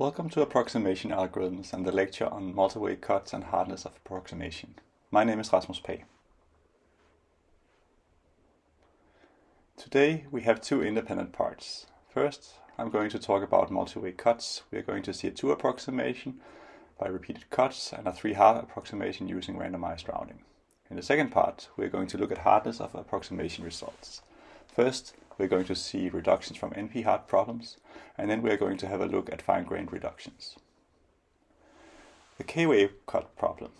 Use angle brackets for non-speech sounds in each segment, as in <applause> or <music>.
Welcome to Approximation Algorithms and the lecture on multi-way cuts and hardness of approximation. My name is Rasmus Pagh. Today we have two independent parts. First, I'm going to talk about multi-way cuts. We are going to see a two approximation by repeated cuts and a three-half approximation using randomized rounding. In the second part, we are going to look at hardness of approximation results. First, we're going to see reductions from NP-hard problems, and then we're going to have a look at fine-grained reductions. The K-way cut problem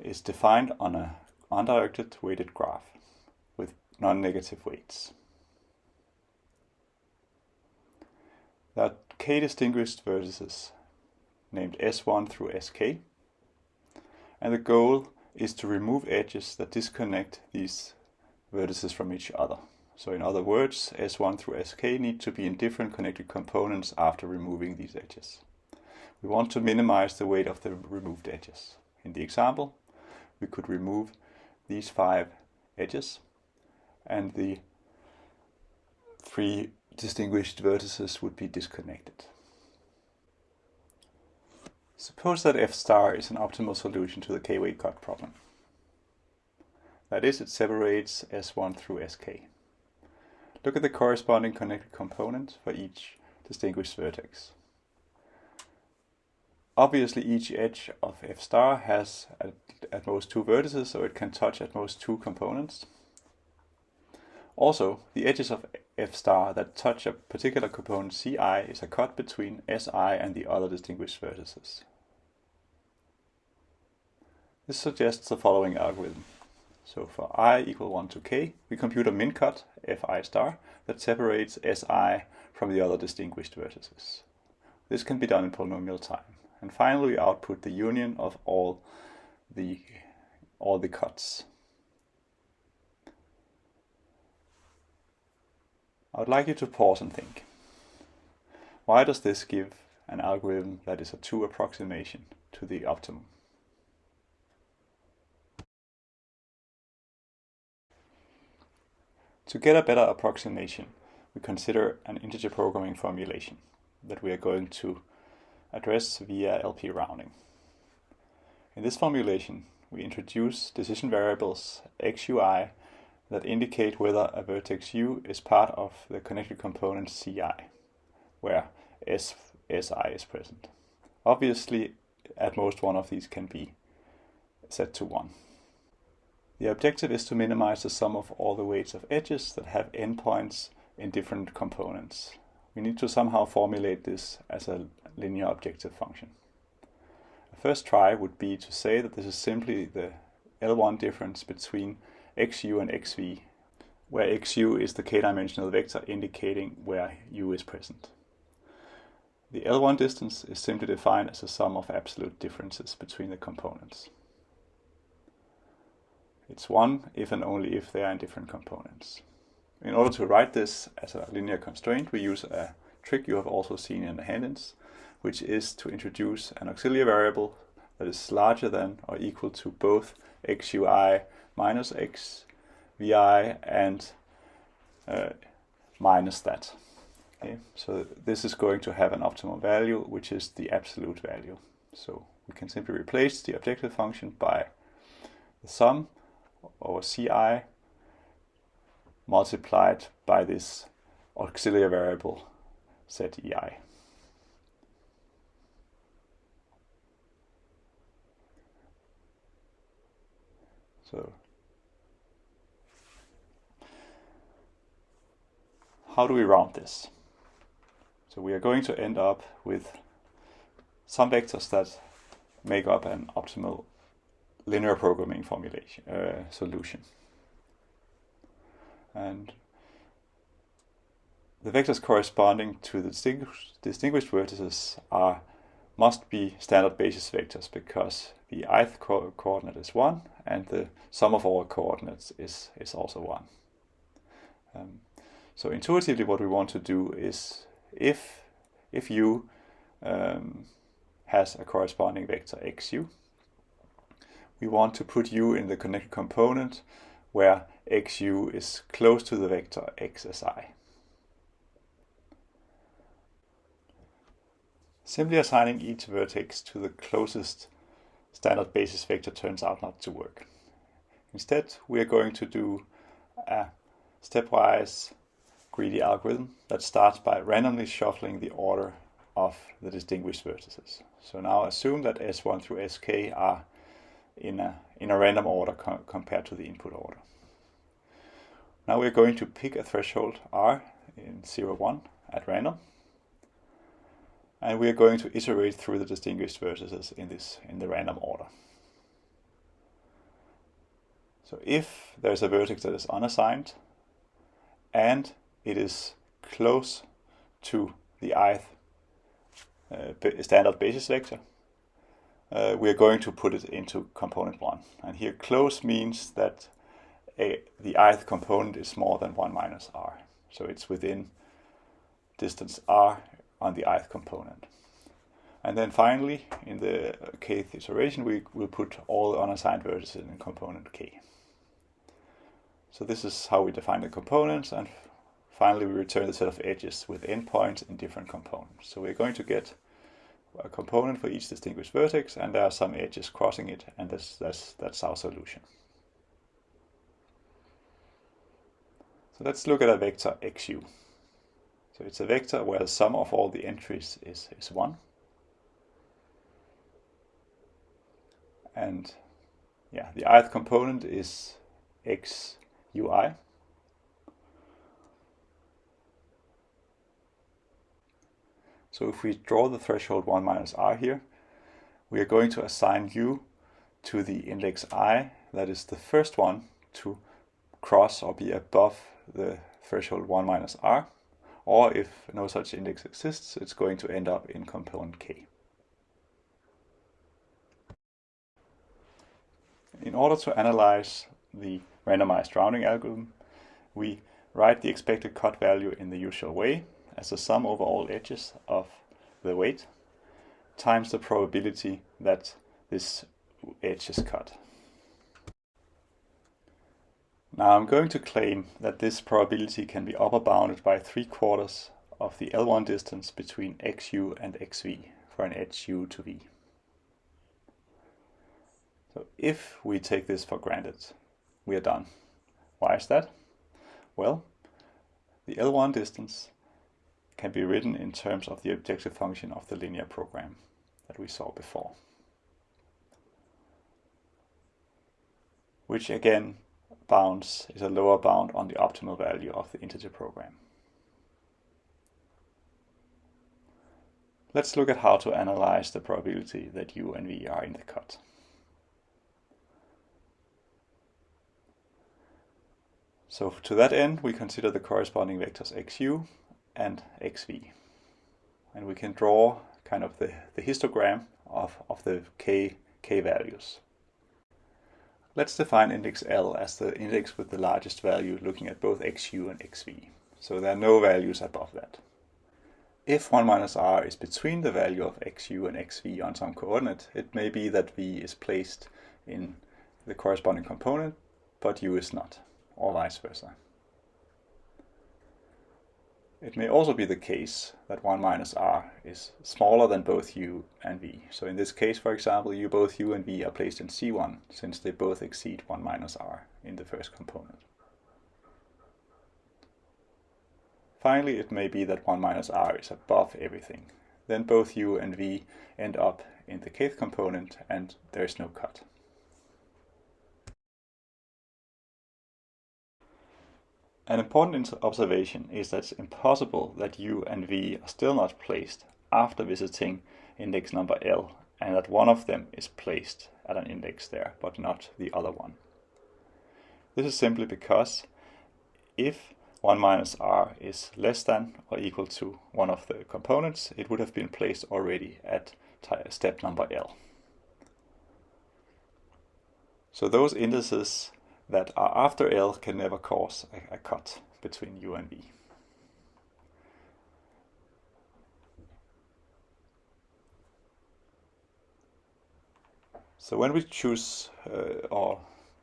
is defined on a undirected weighted graph with non-negative weights. There are k distinguished vertices named S1 through Sk, and the goal is to remove edges that disconnect these vertices from each other. So in other words, S1 through Sk need to be in different connected components after removing these edges. We want to minimize the weight of the removed edges. In the example, we could remove these five edges and the three distinguished vertices would be disconnected. Suppose that f star is an optimal solution to the k-way cut problem. That is, it separates S1 through Sk. Look at the corresponding connected component for each distinguished vertex. Obviously each edge of f star has at, at, most two vertices, so it can touch at most two components. Also, the edges of f star that touch a particular component ci is a cut between si and the other distinguished vertices. This suggests the following algorithm. So for i equal 1 to k, we compute a min cut, fi star, that separates si from the other distinguished vertices. This can be done in polynomial time. And finally, we output the union of all the, all the cuts. I would like you to pause and think. Why does this give an algorithm that is a 2 approximation to the optimum? To get a better approximation, we consider an integer programming formulation that we are going to address via LP rounding. In this formulation, we introduce decision variables xui that indicate whether a vertex u is part of the connected component ci, where s, si is present. Obviously, at most one of these can be set to 1. The objective is to minimize the sum of all the weights of edges that have endpoints in different components. We need to somehow formulate this as a linear objective function. A first try would be to say that this is simply the L1 difference between xu and xv, where xu is the k-dimensional vector indicating where u is present. The L1 distance is simply defined as the sum of absolute differences between the components. It's 1 if and only if they are in different components. In order to write this as a linear constraint, we use a trick you have also seen in the handins, which is to introduce an auxiliary variable that is larger than or equal to both xui minus x vi and uh, minus that. Okay, so this is going to have an optimal value, which is the absolute value. So we can simply replace the objective function by the sum over ci multiplied by this auxiliary variable zei. So how do we round this? So we are going to end up with some vectors that make up an optimal linear programming formulation uh, solution. And the vectors corresponding to the distinguished, distinguished vertices are must be standard basis vectors because the ith co coordinate is 1 and the sum of all coordinates is, is also 1. Um, so intuitively what we want to do is if, if u um, has a corresponding vector xu, we want to put u in the connected component where xu is close to the vector xsi. Simply assigning each vertex to the closest standard basis vector turns out not to work. Instead, we are going to do a stepwise greedy algorithm that starts by randomly shuffling the order of the distinguished vertices. So now assume that S1 through Sk are in a, in a random order co compared to the input order. Now we're going to pick a threshold R in 0, 1 at random. And we are going to iterate through the distinguished vertices in this in the random order. So if there's a vertex that is unassigned and it is close to the ith uh, standard basis vector, uh, we are going to put it into component 1. And here close means that a, the ith component is more than 1 minus r. So it's within distance r on the ith component. And then finally, in the kth iteration, we will put all the unassigned vertices in component k. So this is how we define the components, and finally we return the set of edges with endpoints in different components. So we're going to get a component for each distinguished vertex, and there are some edges crossing it, and that's, that's, that's our solution. So let's look at a vector xu. So it's a vector where the sum of all the entries is, is 1. And yeah, the ith component is xui. So if we draw the threshold 1 minus r here, we are going to assign u to the index i, that is the first one to cross or be above the threshold 1 minus r or if no such index exists, it's going to end up in component k. In order to analyze the randomized rounding algorithm, we write the expected cut value in the usual way as the sum over all edges of the weight times the probability that this edge is cut. Now I'm going to claim that this probability can be upper bounded by 3 quarters of the L1 distance between xu and xv for an edge u to v. So if we take this for granted, we are done. Why is that? Well, the L1 distance can be written in terms of the objective function of the linear program that we saw before. Which again bounds is a lower bound on the optimal value of the integer program. Let's look at how to analyze the probability that u and v are in the cut. So to that end, we consider the corresponding vectors xu and xv. And we can draw kind of the, the histogram of, of the k, k values. Let's define index L as the index with the largest value looking at both xu and xv. So there are no values above that. If 1 minus r is between the value of xu and xv on some coordinate, it may be that v is placed in the corresponding component, but u is not, or vice versa. It may also be the case that 1 minus r is smaller than both u and v. So in this case, for example, u both u and v are placed in C1 since they both exceed 1 minus r in the first component. Finally, it may be that 1 minus r is above everything. Then both u and v end up in the kth component and there is no cut. An important observation is that it's impossible that u and v are still not placed after visiting index number L and that one of them is placed at an index there, but not the other one. This is simply because if 1 minus r is less than or equal to one of the components, it would have been placed already at step number L. So those indices that are after L can never cause a, a cut between U and V. So when we choose uh, or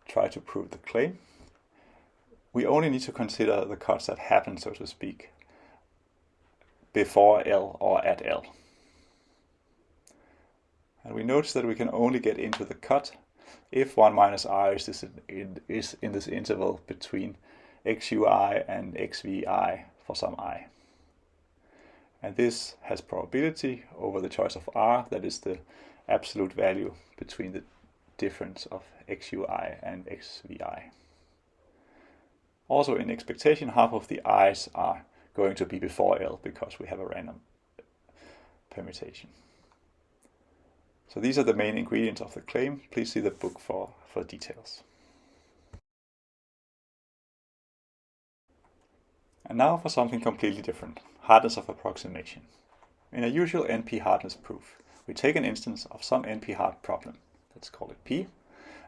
try to prove the claim, we only need to consider the cuts that happen, so to speak, before L or at L. And we notice that we can only get into the cut if 1 minus r is, in, is in this interval between xui and xvi for some i. And this has probability over the choice of r, that is the absolute value between the difference of xui and xvi. Also in expectation, half of the i's are going to be before L because we have a random permutation. So these are the main ingredients of the claim. Please see the book for, for details. And now for something completely different, hardness of approximation. In a usual NP hardness proof, we take an instance of some NP hard problem, let's call it P,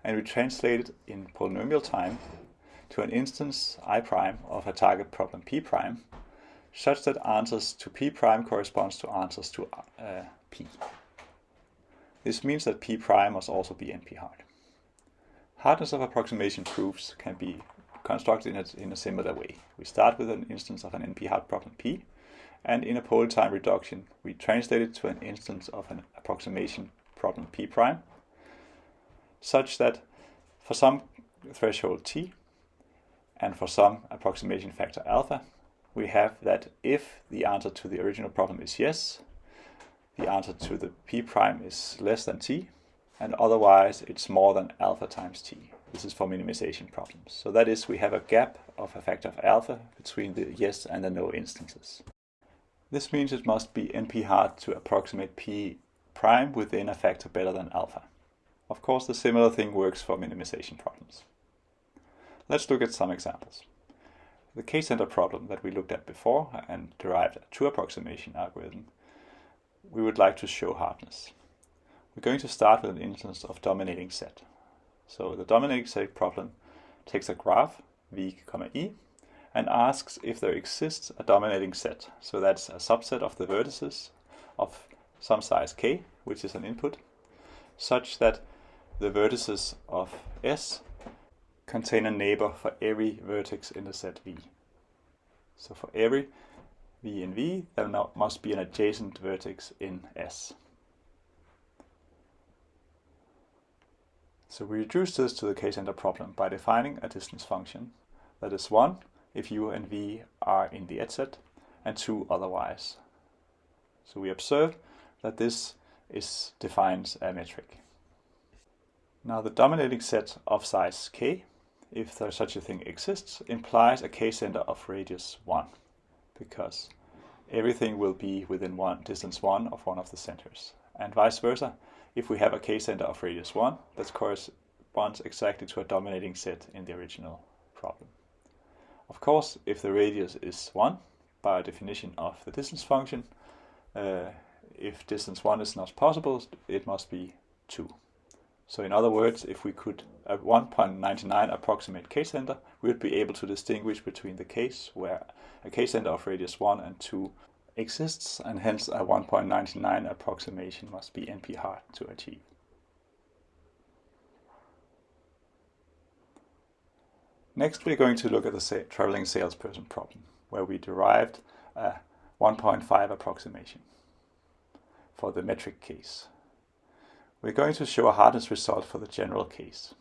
and we translate it in polynomial time to an instance i prime of a target problem p prime, such that answers to p prime corresponds to answers to uh, p. This means that p prime must also be NP-hard. Hardness of approximation proofs can be constructed in a, in a similar way. We start with an instance of an NP-hard problem P, and in a poly time reduction, we translate it to an instance of an approximation problem P prime, such that for some threshold T, and for some approximation factor alpha, we have that if the answer to the original problem is yes, the answer to the p prime is less than t, and otherwise it's more than alpha times t. This is for minimization problems. So that is, we have a gap of a factor of alpha between the yes and the no instances. This means it must be NP-hard to approximate p prime within a factor better than alpha. Of course, the similar thing works for minimization problems. Let's look at some examples. The k-center problem that we looked at before and derived a true approximation algorithm we would like to show hardness. We're going to start with an instance of dominating set. So the dominating set problem takes a graph, v, e, and asks if there exists a dominating set. So that's a subset of the vertices of some size k, which is an input, such that the vertices of S contain a neighbor for every vertex in the set V. So for every v in V, there must be an adjacent vertex in S. So we reduce this to the k-center problem by defining a distance function that is 1 if u and v are in the edge set and 2 otherwise. So we observe that this is defines a metric. Now the dominating set of size k, if there such a thing exists, implies a k-center of radius 1 because everything will be within one distance 1 of one of the centers. And vice versa, if we have a k-center of radius 1, that corresponds exactly to a dominating set in the original problem. Of course, if the radius is 1, by definition of the distance function, uh, if distance 1 is not possible, it must be 2. So in other words, if we could at 1.99 approximate k-center, we would be able to distinguish between the case where a k-center of radius 1 and 2 exists, and hence a 1.99 approximation must be NP-hard to achieve. Next, we're going to look at the traveling salesperson problem, where we derived a 1.5 approximation for the metric case. We're going to show a hardness result for the general case,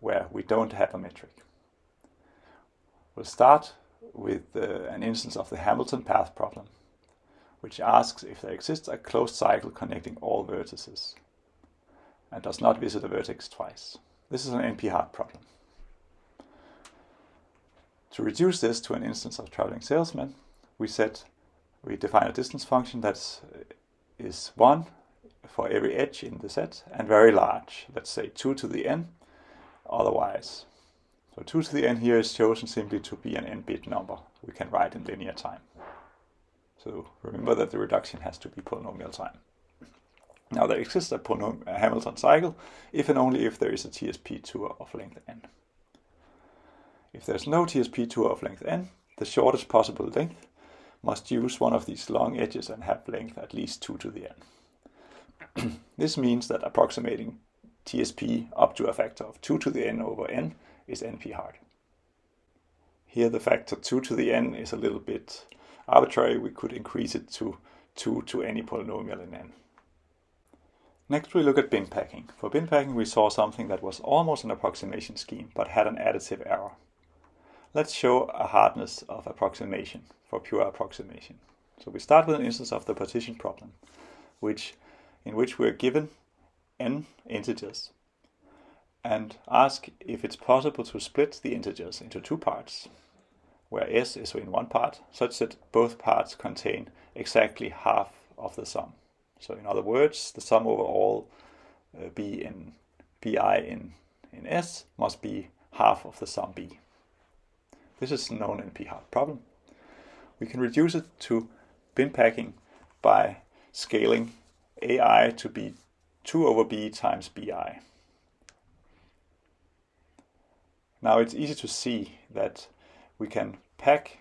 where we don't have a metric. We'll start with uh, an instance of the Hamilton path problem, which asks if there exists a closed cycle connecting all vertices and does not visit a vertex twice. This is an NP-hard problem. To reduce this to an instance of traveling salesman, we set we define a distance function that is 1 for every edge in the set and very large, let's say 2 to the n, otherwise. So 2 to the n here is chosen simply to be an n-bit number we can write in linear time. So remember that the reduction has to be polynomial time. Now there exists a, a Hamilton cycle if and only if there is a TSP tour of length n. If there's no TSP tour of length n, the shortest possible length must use one of these long edges and have length at least 2 to the n. <clears throat> this means that approximating TSP up to a factor of 2 to the n over n is NP-hard. Here the factor 2 to the n is a little bit arbitrary. We could increase it to 2 to any polynomial in n. Next we look at bin packing. For bin packing we saw something that was almost an approximation scheme but had an additive error. Let's show a hardness of approximation for pure approximation. So we start with an instance of the partition problem, which in which we're given n integers and ask if it's possible to split the integers into two parts, where s is in one part, such that both parts contain exactly half of the sum. So in other words, the sum over all uh, b in bi in, in s must be half of the sum b. This is known NP-hard problem. We can reduce it to bin packing by scaling ai to be 2 over b times bi. Now it's easy to see that we can pack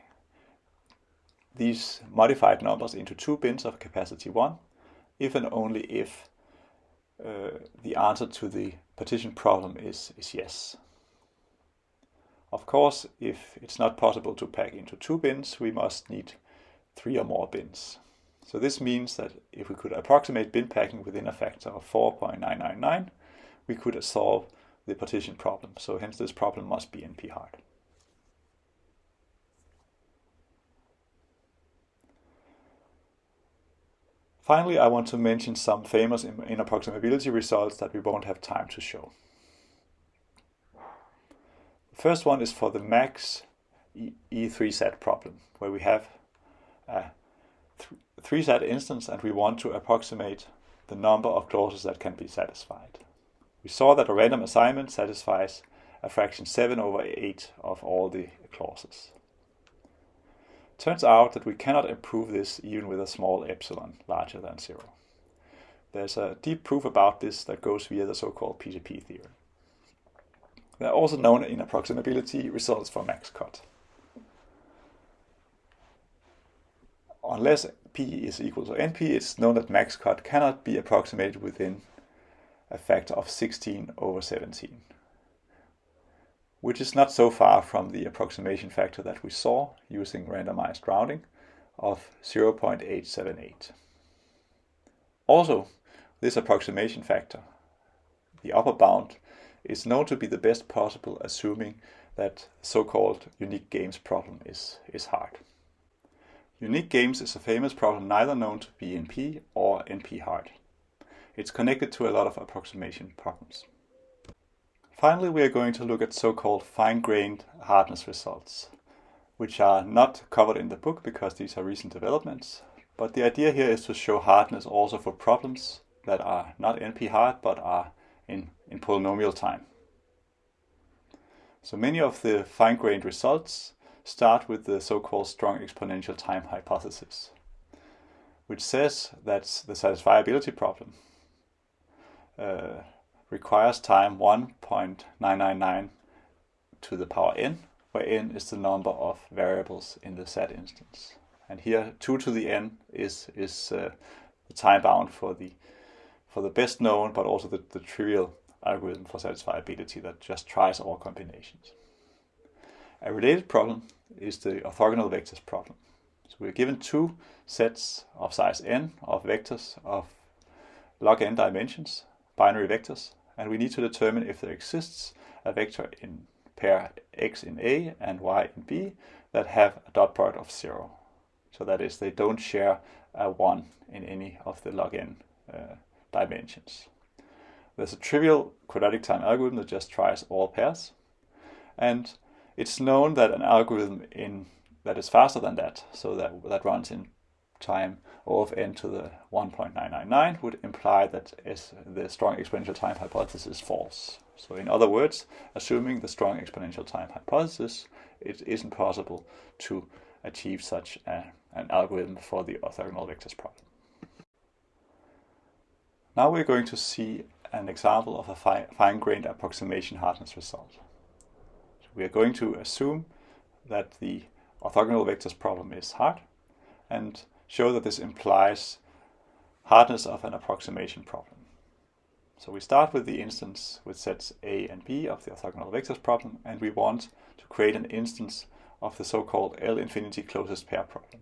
these modified numbers into two bins of capacity 1 if and only if uh, the answer to the partition problem is, is yes. Of course, if it's not possible to pack into two bins, we must need three or more bins. So this means that if we could approximate bin packing within a factor of 4.999, we could solve the partition problem. So hence this problem must be NP-hard. Finally, I want to mention some famous inapproximability results that we won't have time to show. The first one is for the max E3SAT problem, where we have a 3SAT instance and we want to approximate the number of clauses that can be satisfied. We saw that a random assignment satisfies a fraction 7 over 8 of all the clauses. Turns out that we cannot improve this even with a small epsilon larger than 0. There's a deep proof about this that goes via the so-called PCP theorem. There are also known inapproximability results for max cut. Unless p is equal to np, it's known that max cut cannot be approximated within a factor of 16 over 17, which is not so far from the approximation factor that we saw using randomized rounding of 0.878. Also, this approximation factor, the upper bound, is known to be the best possible assuming that so-called unique games problem is, is hard. Unique games is a famous problem neither known to be NP or NP hard. It's connected to a lot of approximation problems. Finally, we are going to look at so-called fine-grained hardness results, which are not covered in the book because these are recent developments. But the idea here is to show hardness also for problems that are not NP-hard but are in, in polynomial time. So many of the fine-grained results start with the so-called strong exponential time hypothesis, which says that the satisfiability problem uh, requires time 1.999 to the power n, where n is the number of variables in the SAT instance. And here 2 to the n is, is uh, the time bound for the, for the best known, but also the, the trivial algorithm for satisfiability that just tries all combinations. A related problem is the orthogonal vectors problem. So we're given two sets of size n of vectors of log n dimensions binary vectors, and we need to determine if there exists a vector in pair x in A and y in B that have a dot product of 0. So that is, they don't share a 1 in any of the log n uh, dimensions. There's a trivial quadratic time algorithm that just tries all pairs. And it's known that an algorithm in that is faster than that, so that, that runs in time O of n to the 1.999 would imply that the strong exponential time hypothesis is false. So in other words, assuming the strong exponential time hypothesis, it isn't possible to achieve such a, an algorithm for the orthogonal vectors problem. Now we're going to see an example of a fi fine-grained approximation hardness result. We are going to assume that the orthogonal vectors problem is hard and show that this implies hardness of an approximation problem. So we start with the instance with sets A and B of the orthogonal vectors problem, and we want to create an instance of the so-called L infinity closest pair problem,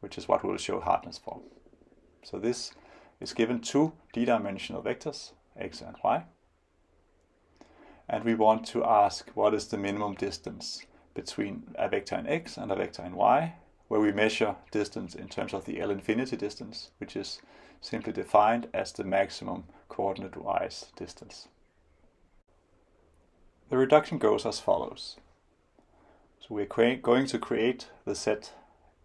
which is what we'll show hardness for. So this is given two d-dimensional vectors, x and y. And we want to ask what is the minimum distance between a vector in x and a vector in y, where we measure distance in terms of the L infinity distance, which is simply defined as the maximum coordinate-wise distance. The reduction goes as follows. So we're going to create the set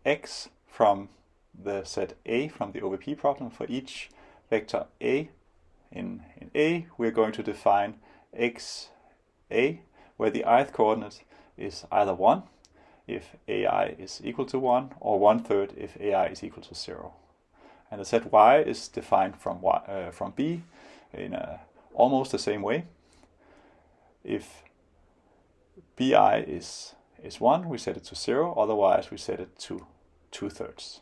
x from the set A from the OVP problem. For each vector A in, in A, we're going to define x A, where the ith coordinate is either 1 if AI is equal to 1, or one third if AI is equal to 0. And the set y is defined from, y, uh, from B in almost the same way. If bi is, is 1, we set it to 0, otherwise we set it to 2 thirds.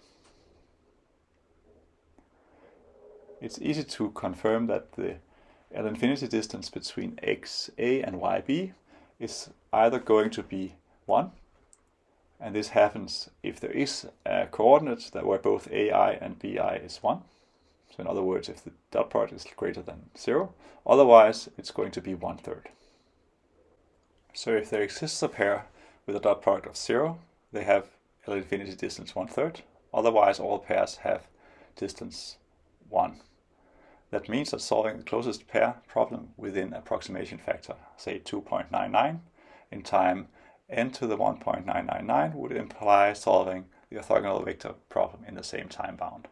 It's easy to confirm that the L infinity distance between xa and yb is either going to be 1, and this happens if there is a coordinate that where both ai and bi is 1. So in other words, if the dot product is greater than 0, otherwise it's going to be one third. So if there exists a pair with a dot product of 0, they have L infinity distance one third, otherwise all pairs have distance 1. That means that solving the closest pair problem within approximation factor, say 2.99, in time n to the 1.999 would imply solving the orthogonal vector problem in the same time bound.